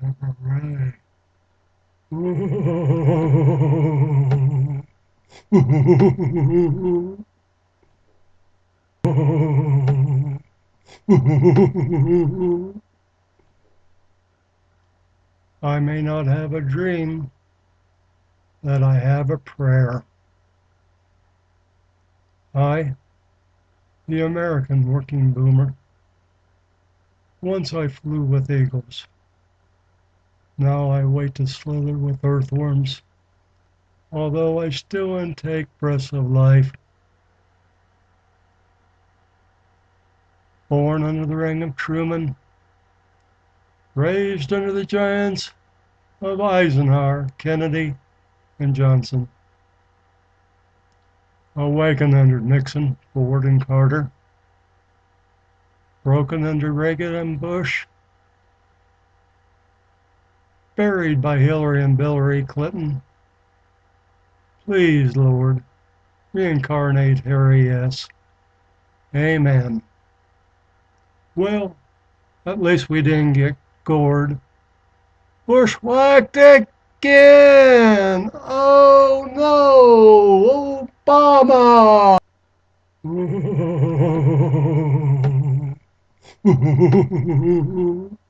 I may not have a dream, that I have a prayer. I, the American working boomer, once I flew with eagles. Now I wait to slither with earthworms, although I still intake breaths of life. Born under the ring of Truman, raised under the giants of Eisenhower, Kennedy, and Johnson. Awakened under Nixon, Ford, and Carter. Broken under Reagan and Bush. Buried by Hillary and Hillary Clinton. Please, Lord, reincarnate Harry S. Amen. Well, at least we didn't get gored. Bushwhacked again! Oh no! Obama!